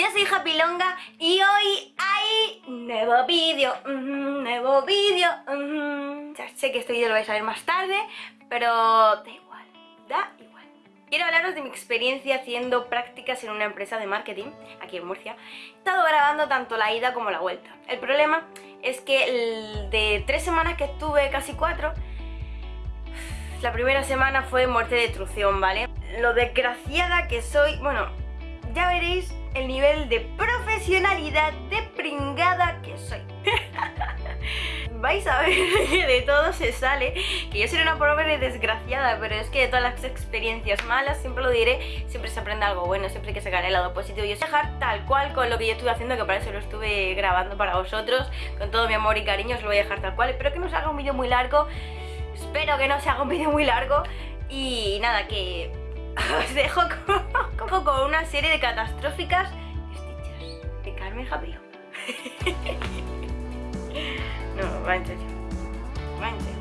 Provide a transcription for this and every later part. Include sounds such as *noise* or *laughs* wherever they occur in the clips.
Yo soy Happy Longa y hoy hay nuevo vídeo, nuevo vídeo. Ya sé que este vídeo lo vais a ver más tarde, pero da igual, da igual. Quiero hablaros de mi experiencia haciendo prácticas en una empresa de marketing aquí en Murcia. He estado grabando tanto la ida como la vuelta. El problema es que de tres semanas que estuve, casi cuatro, la primera semana fue muerte de trución, ¿vale? Lo desgraciada que soy, bueno, ya veréis el nivel de profesionalidad de pringada que soy. *laughs* Vais a ver que de todo se sale, que yo soy una pobre desgraciada, pero es que de todas las experiencias malas, siempre lo diré, siempre se aprende algo bueno, siempre hay que sacar el lado positivo. Y os dejar tal cual con lo que yo estuve haciendo, que para eso lo estuve grabando para vosotros, con todo mi amor y cariño os lo voy a dejar tal cual, espero que no os haga un vídeo muy largo, espero que no se haga un vídeo muy largo. Y nada, que *laughs* os dejo con, con- con una serie de catastróficas stitches de Carmen Japillo. *laughs* no, va en serio. Va en serio.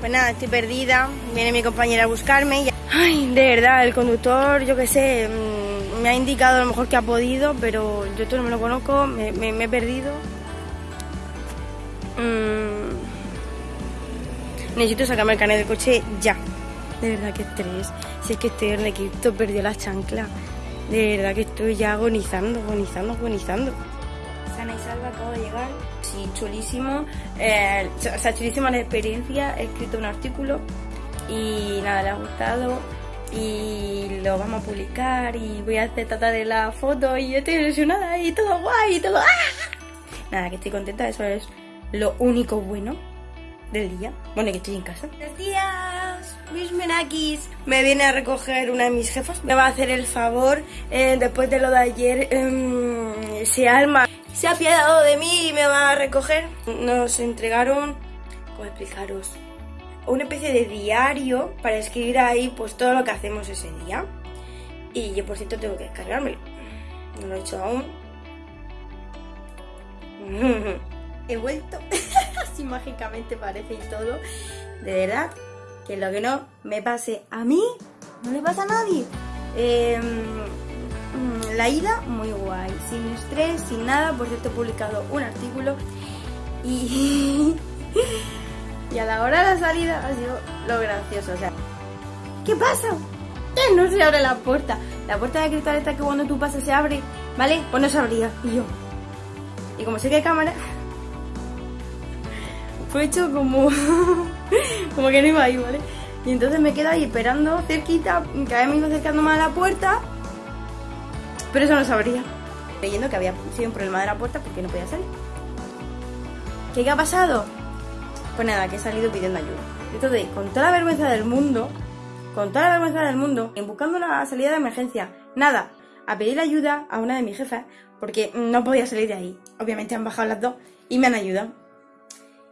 Pues nada, estoy perdida. Viene mi compañera a buscarme. Ay, de verdad, el conductor, yo qué sé, mm, me ha indicado lo mejor que ha podido, pero yo esto no me lo conozco, me he perdido. Mm, Necesito sacarme el carnet del coche ya. De verdad que estrés. Si es que estoy en Egipto, perdió la chancla. De verdad que estoy ya agonizando, agonizando, agonizando. Sana y salva, acabo de llegar. Sí, chulísimo. Eh, o sea, chulísima la experiencia. He escrito un artículo y nada, le ha gustado. Y lo vamos a publicar y voy a hacer tratar de la foto y yo estoy ilusionada y todo guay y todo. ¡ah! Nada, que estoy contenta, eso es lo único bueno del día. Bueno, que estoy en casa. Buenos días, mis menakis. Me viene a recoger una de mis jefas. Me va a hacer el favor, eh, después de lo de ayer, em, se alma. Se ha apiadado de mí y me va a recoger. Nos entregaron, ¿cómo explicaros? Una especie de diario para escribir ahí pues todo lo que hacemos ese día. Y yo por cierto tengo que descargármelo. No lo he hecho aún. *laughs* He vuelto. *laughs* Así mágicamente parece y todo. De verdad, que lo que no me pase a mí, no le pasa a nadie. Eh, mm, la ida, muy guay. Sin estrés, sin nada. Por cierto, he publicado un artículo. Y, *laughs* y a la hora de la salida ha sido lo gracioso. O sea, ¿qué pasa? Que no se abre la puerta. La puerta de cristal está que cuando tú pasas se abre, ¿vale? Pues no se abría. Y yo. Y como sé que hay cámara, fue hecho como. *laughs* como que no iba ahí, ¿vale? Y entonces me quedo ahí esperando cerquita, cada vez me iba acercando más a la puerta, pero eso no se abría. Leyendo que había sido un problema de la puerta porque no podía salir. ¿Qué, qué ha pasado? Pues nada, que he salido pidiendo ayuda. Entonces, con toda la vergüenza del mundo, con toda la vergüenza del mundo, en buscando la salida de emergencia, nada, a pedir ayuda a una de mis jefas, porque no podía salir de ahí. Obviamente han bajado las dos y me han ayudado.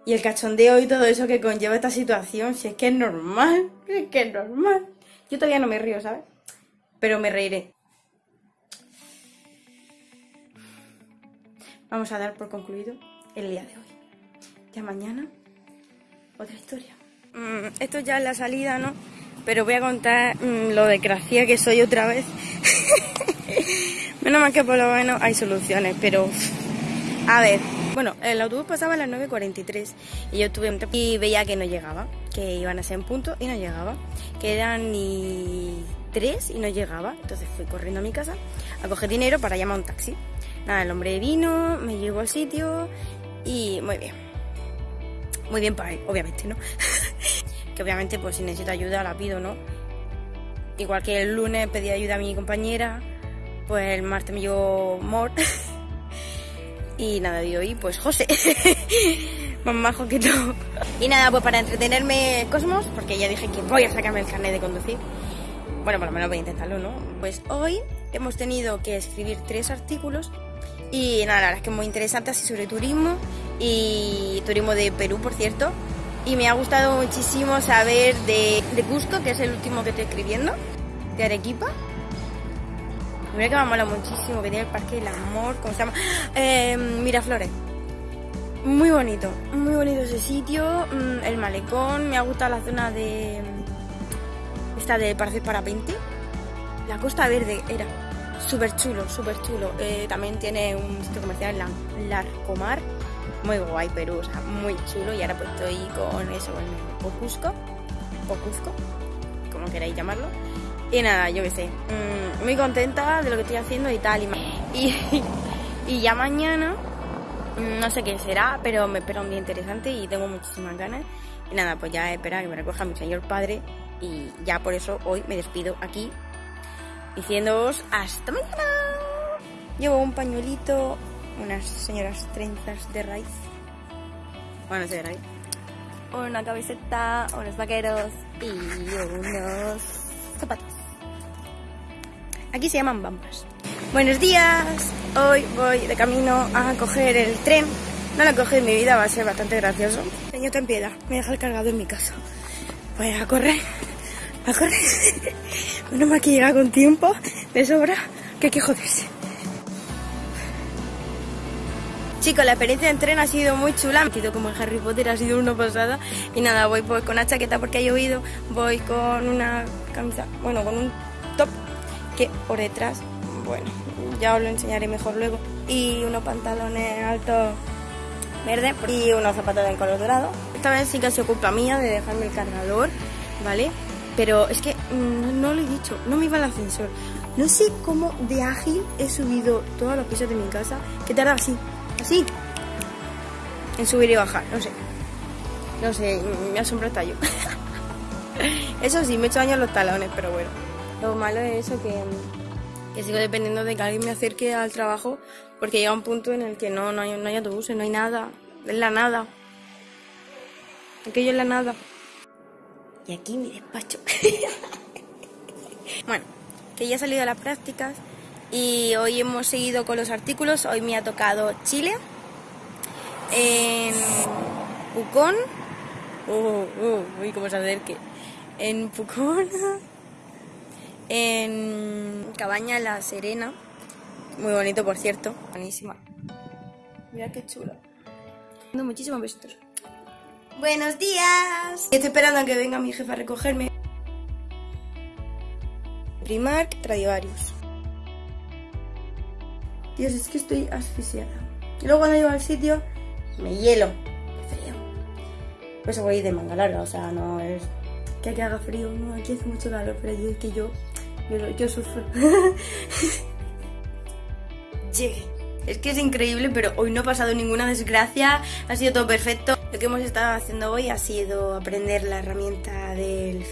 Y el cachondeo y todo eso que conlleva esta situación, si es que es normal, si es que es normal. Yo todavía no me río, ¿sabes? Pero me reiré. Vamos a dar por concluido el día de hoy. Ya mañana, otra historia. Mm, esto ya es la salida, ¿no? Pero voy a contar mm, lo desgraciada que soy otra vez. *laughs* Menos mal que por lo menos hay soluciones, pero... A ver, bueno, el autobús pasaba a las 9.43 y yo estuve y veía que no llegaba, que iban a ser en punto y no llegaba, que eran ni tres y no llegaba. Entonces fui corriendo a mi casa a coger dinero para llamar a un taxi. Nada, el hombre vino, me llevó al sitio y muy bien. Muy bien para él, obviamente, ¿no? *laughs* que obviamente pues si necesito ayuda la pido, ¿no? Igual que el lunes pedí ayuda a mi compañera, pues el martes me llevó Mor. *laughs* y nada, de hoy pues José. *laughs* Más majo que todo. Y nada, pues para entretenerme Cosmos, porque ya dije que voy a sacarme el carnet de conducir. Bueno, por lo menos voy a intentarlo, ¿no? Pues hoy hemos tenido que escribir tres artículos y nada, la verdad es que muy interesante así sobre turismo y turismo de Perú, por cierto. Y me ha gustado muchísimo saber de, de Cusco, que es el último que estoy escribiendo, de Arequipa. Mira que me mola muchísimo, que tiene el Parque del Amor, ¿cómo se llama? Eh, Miraflores. Muy bonito, muy bonito ese sitio, mm, el malecón, me ha gustado la zona de... esta de parece parapente. la Costa Verde era súper chulo, súper chulo. Eh, también tiene un sitio comercial, la Larcomar, muy guay Perú, o sea, muy chulo. Y ahora pues estoy con eso, con el Pocusco, como queráis llamarlo. Y nada, yo qué sé, mm, muy contenta de lo que estoy haciendo y tal. Y, *laughs* y, ya mañana, mm, no sé qué será, pero me espera un día interesante y tengo muchísimas ganas. Y nada, pues ya espera que me recoja mi señor padre. Y ya por eso hoy me despido aquí, diciéndoos hasta mañana. Llevo un pañuelito, unas señoras trenzas de raíz. Bueno, de raíz. Una camiseta, unos vaqueros y unos zapatos. Aquí se llaman bambas. Buenos días. Hoy voy de camino a coger el tren. No lo coger en mi vida, va a ser bastante gracioso. Señor, ten piedad. Me deja el cargado en mi casa. Voy a correr. A correr. *laughs* Menos mal que llega con tiempo de sobra que hay que joderse. Chicos, la experiencia en tren ha sido muy chula. Me he como en Harry Potter, ha sido una pasada. Y nada, voy pues con una chaqueta porque ha llovido. Voy con una camisa, bueno, con un top por detrás, bueno, ya os lo enseñaré mejor luego. Y unos pantalones altos verdes y unos zapatos de color dorado. Esta vez sí que se ocupa mía de dejarme el cargador, ¿vale? Pero es que mm, no lo he dicho, no me iba el ascensor. No sé cómo de ágil he subido todos los pisos de mi casa, que tarda así, así, en subir y bajar, no sé. No sé, me asombra hasta yo. *laughs* Eso sí, me he hecho daño los talones, pero bueno. Lo malo es eso que, que sigo dependiendo de que alguien me acerque al trabajo porque llega un punto en el que no, no, hay, no autobuses, no hay nada. Es la nada. Aquello es la nada. Y aquí mi despacho. *laughs* bueno, que ya he salido a las prácticas y hoy hemos seguido con los artículos. Hoy me ha tocado Chile, en Pucón, uh, uy, cómo se acerque, en Pucón, *laughs* en Cabaña La Serena, muy bonito por cierto, buenísima. Mira qué chulo. Muchísimos besitos. Buenos días. Estoy esperando a que venga mi jefa a recogerme. Primark Tradivarius. Dios, es que estoy asfixiada. Y luego cuando llego al sitio, me hielo. Frío. Por eso voy de manga larga, o sea, no es que aquí haga frío, no, aquí hace mucho calor, pero yo es que yo, yo, yo sufro. *laughs* Llegué. Es que es increíble, pero hoy no ha pasado ninguna desgracia, ha sido todo perfecto. Lo que hemos estado haciendo hoy ha sido aprender la herramienta del...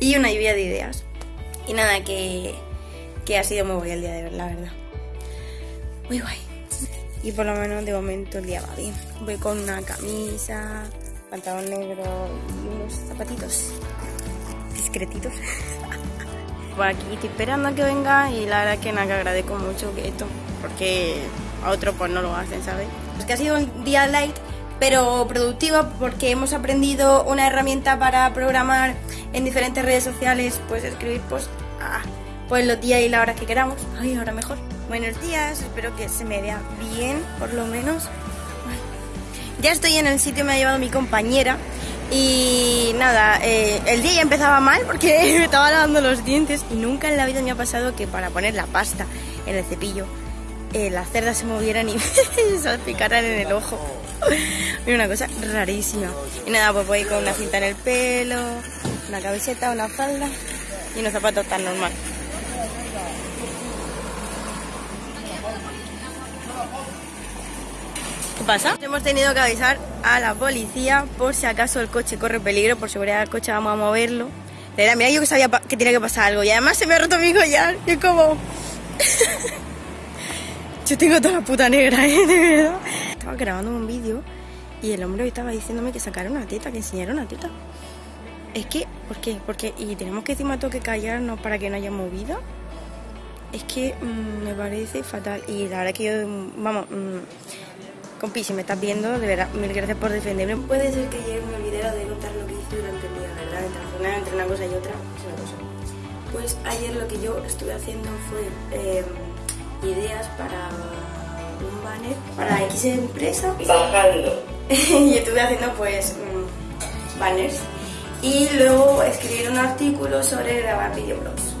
y una lluvia de ideas. Y nada, que, que ha sido muy guay el día de ver, la verdad. Muy guay. Y por lo menos de momento el día va bien. Voy con una camisa, pantalón negro y unos zapatitos discretitos. *laughs* por aquí estoy esperando a que venga y la verdad que nada que agradezco mucho que esto, porque a otro pues no lo hacen, ¿sabes? Es que ha sido un día light, pero productivo porque hemos aprendido una herramienta para programar en diferentes redes sociales, pues escribir pues, ah, pues los días y las horas que queramos. Ay, ahora mejor. Buenos días, espero que se me vea bien, por lo menos. Ya estoy en el sitio, me ha llevado mi compañera. Y nada, eh, el día ya empezaba mal porque *laughs* me estaba lavando los dientes y nunca en la vida me ha pasado que para poner la pasta en el cepillo eh, las cerdas se movieran y *laughs* se salpicaran en el ojo. Es *laughs* una cosa rarísima. Y nada, pues voy con una cinta en el pelo, una camiseta, una falda y unos zapatos tan normal. Pasa? Hemos tenido que avisar a la policía por si acaso el coche corre peligro, por seguridad del coche vamos a moverlo. De mira, yo que sabía que tenía que pasar algo y además se me ha roto mi collar. Y es como... *laughs* Yo tengo toda la puta negra, *laughs* ¿eh? De verdad. Estaba grabando un vídeo y el hombre estaba diciéndome que sacara una teta, que enseñara una teta. Es que, ¿por qué? Porque, y tenemos que encima tengo que callarnos para que no haya movida. Es que mm, me parece fatal. Y la verdad que yo, mm, vamos, mm, compi, si me estás viendo, de verdad, mil gracias por defenderme. Puede ser que ayer me olvidara de contar lo que hice durante el día, ¿verdad? Entre, entre una cosa y otra, es una cosa. Pues ayer lo que yo estuve haciendo fue... Eh, ideas para un banner para X empresa. Bajando. *laughs* y estuve haciendo pues mm, banners. Y luego escribir un artículo sobre grabar videoblogs.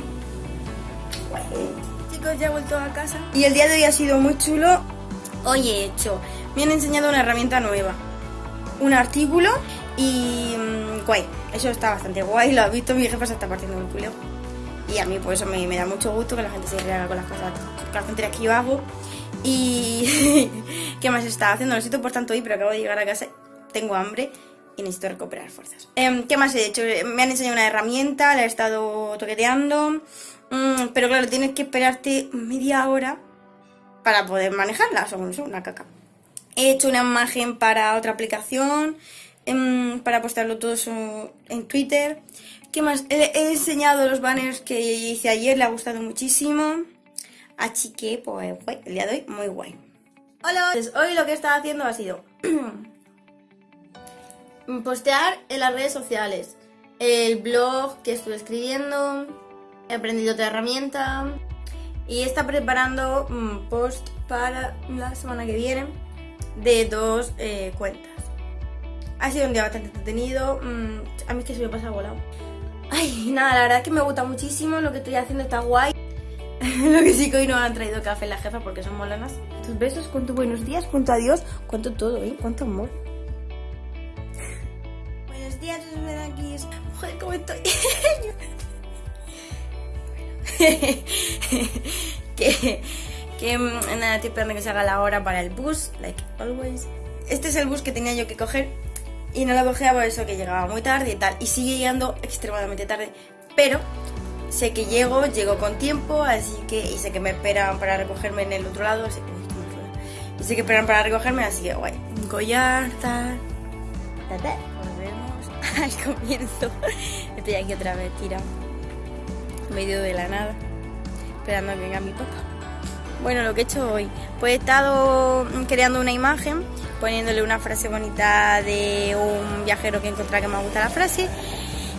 Chicos, ya he vuelto a casa. Y el día de hoy ha sido muy chulo. Hoy he hecho, me han enseñado una herramienta nueva. Un artículo y mm, guay. Eso está bastante guay. Lo ha visto, mi jefa se está partiendo el culo. Y a mí pues eso me, da mucho gusto que la gente se rehaga con las cosas, que yo hago. Y *laughs* ¿qué más estaba haciendo? Lo siento por tanto hoy, pero acabo de llegar a casa, tengo hambre y necesito recuperar fuerzas. Em, ¿Qué más he hecho? Me han enseñado una herramienta, la he estado toqueteando, mm, pero claro, tienes que esperarte media hora para poder manejarla, sea, una caca. He hecho una imagen para otra aplicación, em, para postarlo todo en Twitter. ¿Qué más? He, enseñado los banners que hice ayer, le ha gustado muchísimo. Así que, pues, guay, el día de hoy, muy guay. Hola, pues hoy lo que he estado haciendo ha sido *clears throat* postear en las redes sociales, el blog que estuve escribiendo, he aprendido otra herramienta y está preparando un post para la semana que viene de dos eh, cuentas. Ha sido un día bastante entretenido, mm, a mí es que se me pasa volado. Ay, nada, la verdad es que me gusta muchísimo, lo que estoy haciendo está guay. *laughs* Lo que sí que hoy no han traído café la jefa porque son molanas. Tus besos, cuánto buenos días, cuánto adiós, cuánto todo, ¿eh? Cuánto amor. buenos días, aquí. Mujer, ¿cómo estoy? *laughs* *laughs* que, que mm, nada, estoy esperando que se haga la hora para el bus, like always. Este es el bus que tenía yo que coger y no lo cogía por eso que llegaba muy tarde y tal. Y sigue llegando extremadamente tarde. Pero sé que llego, llego con tiempo, así que, y sé que me esperan para recogerme en el otro lado, así que, y sé que esperan para recogerme, así que guay. Collar, tal. Nos vemos *laughs* al comienzo. Estoy aquí otra vez tirado, medio de la nada, esperando a que venga mi papá. Bueno, lo que he hecho hoy, pues he estado creando una imagen, poniéndole una frase bonita de un viajero que encontré que me gusta la frase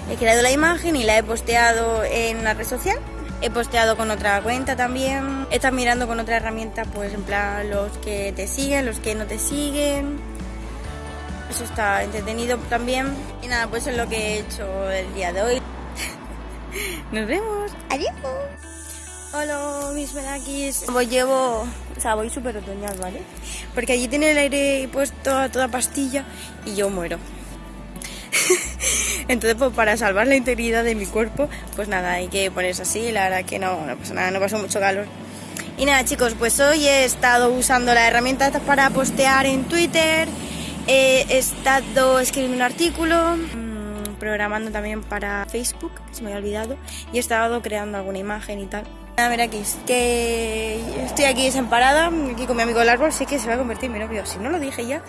He creado la imagen y la he posteado en la red social. He posteado con otra cuenta también. Estado mirando con otra herramienta, pues en plan los que te siguen, los que no te siguen. Eso está entretenido también. Y nada, pues eso es lo que he hecho el día de hoy. *laughs* Nos vemos. Adiós. Hola, mis menakis. Voy llevo, o sea, voy súper otoñal, ¿vale? Porque allí tiene el aire puesto a toda pastilla y yo muero. *laughs* Entonces, pues para salvar la integridad de mi cuerpo, pues nada, hay que ponerse así. La verdad que no, no pasa nada, no pasó mucho calor. Y nada, chicos, pues hoy he estado usando la herramienta para postear en Twitter. He estado escribiendo un artículo, mm, programando también para Facebook, se me había olvidado, y he estado creando alguna imagen y tal. A ver aquí, que estoy aquí desamparada, aquí con mi amigo el árbol, sé que se va a convertir en mi novio. Si no lo dije ya,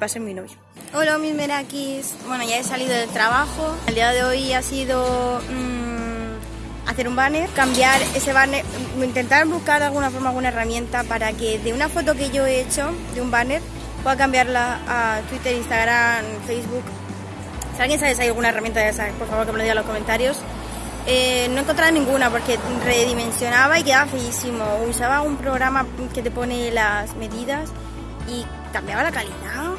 va a ser mi novio. Hola mis merakis, bueno ya he salido del trabajo. El día de hoy ha sido mmm, hacer un banner, cambiar ese banner, intentar buscar de alguna forma alguna herramienta para que de una foto que yo he hecho de un banner pueda cambiarla a Twitter, Instagram, Facebook. Si alguien sabe si hay alguna herramienta de esas, por favor que me lo diga en los comentarios. Eh, no encontraba ninguna porque redimensionaba y quedaba feísimo. Usaba un programa que te pone las medidas y cambiaba la calidad,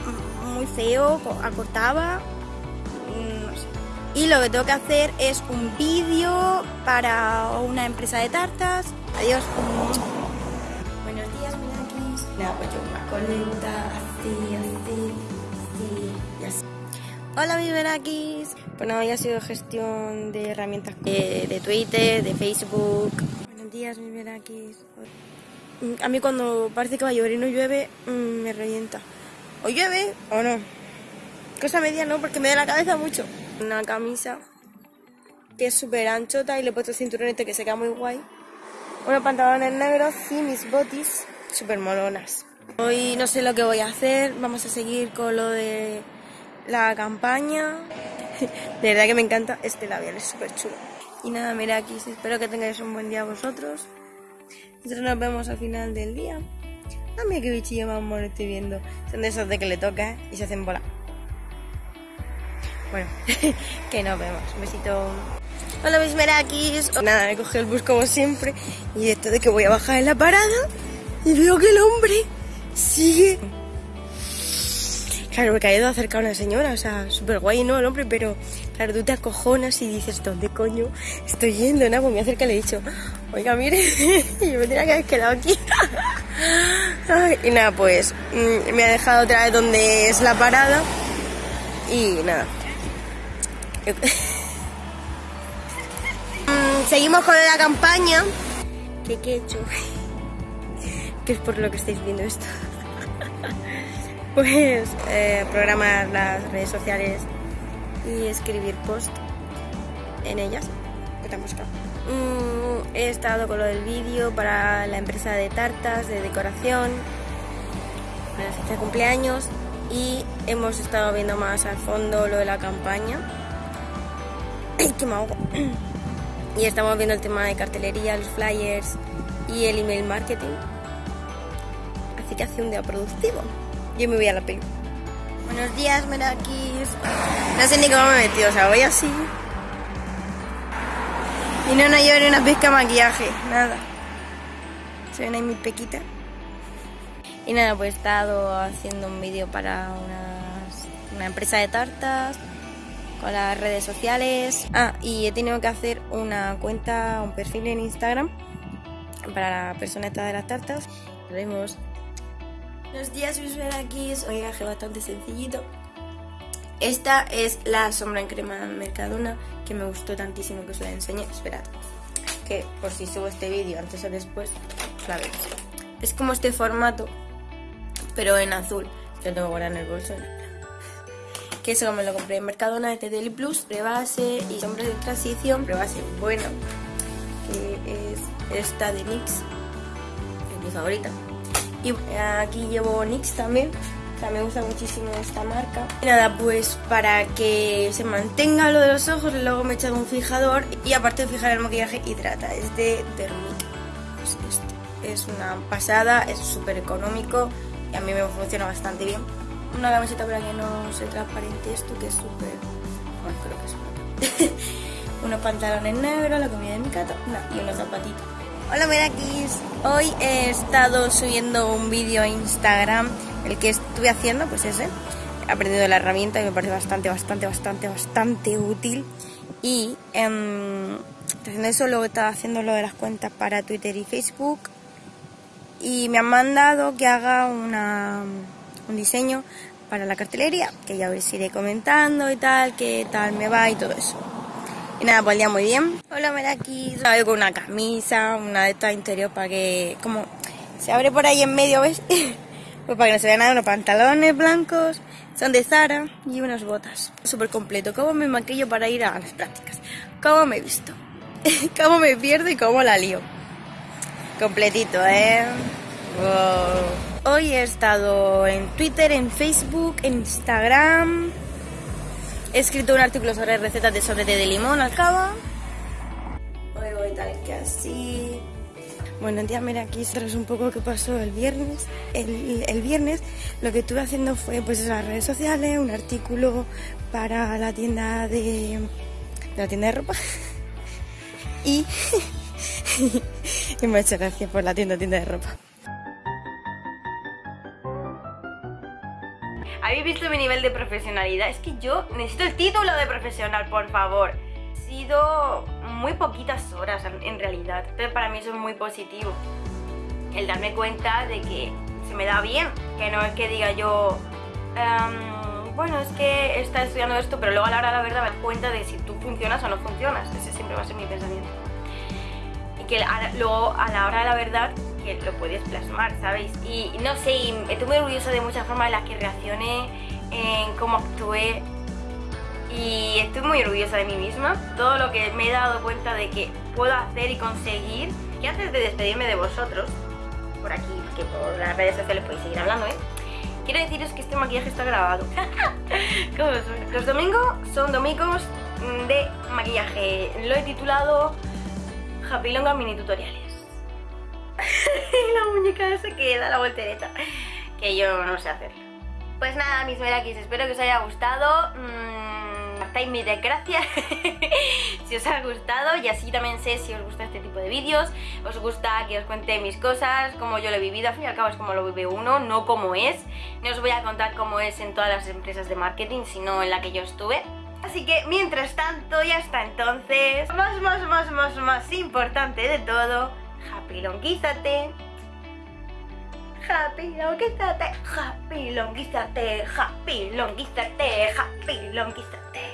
muy feo, acortaba. Mm, y lo que tengo que hacer es un vídeo para una empresa de tartas. Adiós. Buenos días, Minakis. Nada, pues yo más coleta, así, así, así y así. Hola, mis Minakis. Bueno, hoy ha sido gestión de herramientas de, Twitter, de Facebook. Buenos días, mis Berakis. A mí cuando parece que va a llover y no llueve, mm, me revienta. O llueve o no. Cosa media no, porque me da la cabeza mucho. Una camisa que es súper anchota y le he puesto cinturonete que se queda muy guay. Unos pantalones negros y mis botis súper molonas. Hoy no sé lo que voy a hacer, vamos a seguir con lo de la campaña. *laughs* De verdad que me encanta este labial, es súper chulo. Y nada, mira espero que tengáis un buen día vosotros. Nosotros nos vemos al final del día. Ah, mira qué bichillo más mono estoy viendo. Son de esos de que le toca y se hacen bola. Bueno, *laughs* que nos vemos. Un besito. Hola mis merakis. Nada, me coge el bus como siempre. Y esto de que voy a bajar en la parada y veo que el hombre sigue Claro, porque ha ido acercar a una señora, o sea, súper guay, ¿no? El hombre, pero claro, tú te acojonas y dices, ¿dónde coño estoy yendo? Nada, pues me acerca y le he dicho, oiga, mire, *laughs* yo me tenía que haber quedado aquí. *laughs* y nada, pues mm, me ha dejado otra vez donde es la parada y nada. *laughs* Mm, seguimos con la campaña. ¿Qué, qué he hecho? que es por lo que estáis viendo esto. Pues eh, programar las redes sociales y escribir post en ellas. ¿Qué te han buscado? Mm, he estado con lo del vídeo para la empresa de tartas, de decoración, para la de cumpleaños y hemos estado viendo más al fondo lo de la campaña. *clears throat* ¡Ay, qué me *clears throat* Y estamos viendo el tema de cartelería, los flyers y el email marketing así que hace un día productivo. Yo me voy a la peli. Buenos días, Merakis. No sé ni cómo me metido, o sea, voy así. Y no, no llevaré una pizca de maquillaje, nada. Se ven ahí mi pequita. Y nada, pues he estado haciendo un vídeo para una empresa de tartas, con las redes sociales. Ah, y he tenido que hacer una cuenta, un perfil en Instagram para la persona de las tartas. Lo vemos Buenos días, mis aquí. Hoy viaje bastante sencillito. Esta es la sombra en crema Mercadona que me gustó tantísimo que os la enseñé. Esperad, que por si subo este vídeo antes o después, la veis. Es como este formato, pero en azul. Lo tengo ahora en el bolso. *laughs* Que eso me lo compré en Mercadona, este Daily Plus, prebase y sombra de transición, prebase bueno, que es esta de NYX, que es mi favorita. Y aquí llevo NYX también. O sea, me gusta muchísimo esta marca. Nada, pues para que se mantenga lo de los ojos, luego me he echado un fijador y aparte de fijar el maquillaje, hidrata. Es de Dermic. Es, este. es una pasada, es súper económico y a mí me funciona bastante bien. Una camiseta para que no se transparente esto, que es súper... Bueno, creo que es *laughs* unos pantalones negros, la comida de mi gato y unos zapatitos. Hola Merakis, hoy he estado subiendo un vídeo a Instagram, el que estuve haciendo, pues ese. He aprendido la herramienta y me parece bastante, bastante, bastante, bastante útil. Y eh, haciendo eso, luego estaba haciendo lo de las cuentas para Twitter y Facebook. Y me han mandado que haga una, un diseño para la cartelería, que ya os iré comentando y tal, qué tal me va y todo eso. Y nada, pues el muy bien. Hola, Meraki. Salgo con una camisa, una de estas interior para que, como, se abre por ahí en medio, ¿ves? *laughs* pues para que no se vean nada, unos pantalones blancos, son de Zara y unas botas. Súper completo. ¿Cómo me maquillo para ir a las prácticas? ¿Cómo me he visto? *laughs* ¿Cómo me pierdo y cómo la lío? Completito, ¿eh? Hoy he estado en Twitter, en Facebook, en Instagram He escrito un artículo sobre recetas de sobrete de limón al cabo. Hoy voy tal que así. Bueno, día mira aquí sabes un poco qué pasó el viernes. El, viernes lo que estuve haciendo fue pues en las redes sociales, un artículo para la tienda de, la tienda de ropa. *laughs* y, *laughs* y muchas gracias por la tienda, tienda de ropa. ¿Habéis visto mi nivel de profesionalidad? Es que yo necesito el título de profesional, por favor. He sido muy poquitas horas en realidad, pero para mí eso es muy positivo. El darme cuenta de que se me da bien, que no es que diga yo, em, bueno, es que está estudiando esto, pero luego a la hora de la verdad me doy cuenta de si tú funcionas o no funcionas. Ese siempre va a ser mi pensamiento. Y que luego a la hora de la verdad lo puedes plasmar, ¿sabéis? Y no sé, estoy muy orgullosa de muchas formas en las que reaccioné, en cómo actué y estoy muy orgullosa de mí misma. Todo lo que me he dado cuenta de que puedo hacer y conseguir. Y antes de despedirme de vosotros, por aquí, que por las redes sociales podéis seguir hablando, ¿eh? Quiero deciros que este maquillaje está grabado. *laughs* Los domingos son domingos de maquillaje. Lo he titulado Happy Longa Mini Tutoriales. *laughs* la muñeca se queda, la voltereta, que yo no sé hacer. Pues nada, mis merakis, espero que os haya gustado. Mmm, compartáis mi desgracia *laughs* si os ha gustado y así también sé si os gusta este tipo de vídeos, os gusta que os cuente mis cosas, cómo yo lo he vivido, al fin y al cabo es como lo vive uno, no como es. No os voy a contar cómo es en todas las empresas de marketing, sino en la que yo estuve. Así que mientras tanto y hasta entonces, más, más, más, más, más importante de todo, happy longuízate. Happy longuízate, happy longuízate, happy longuízate, happy longuízate.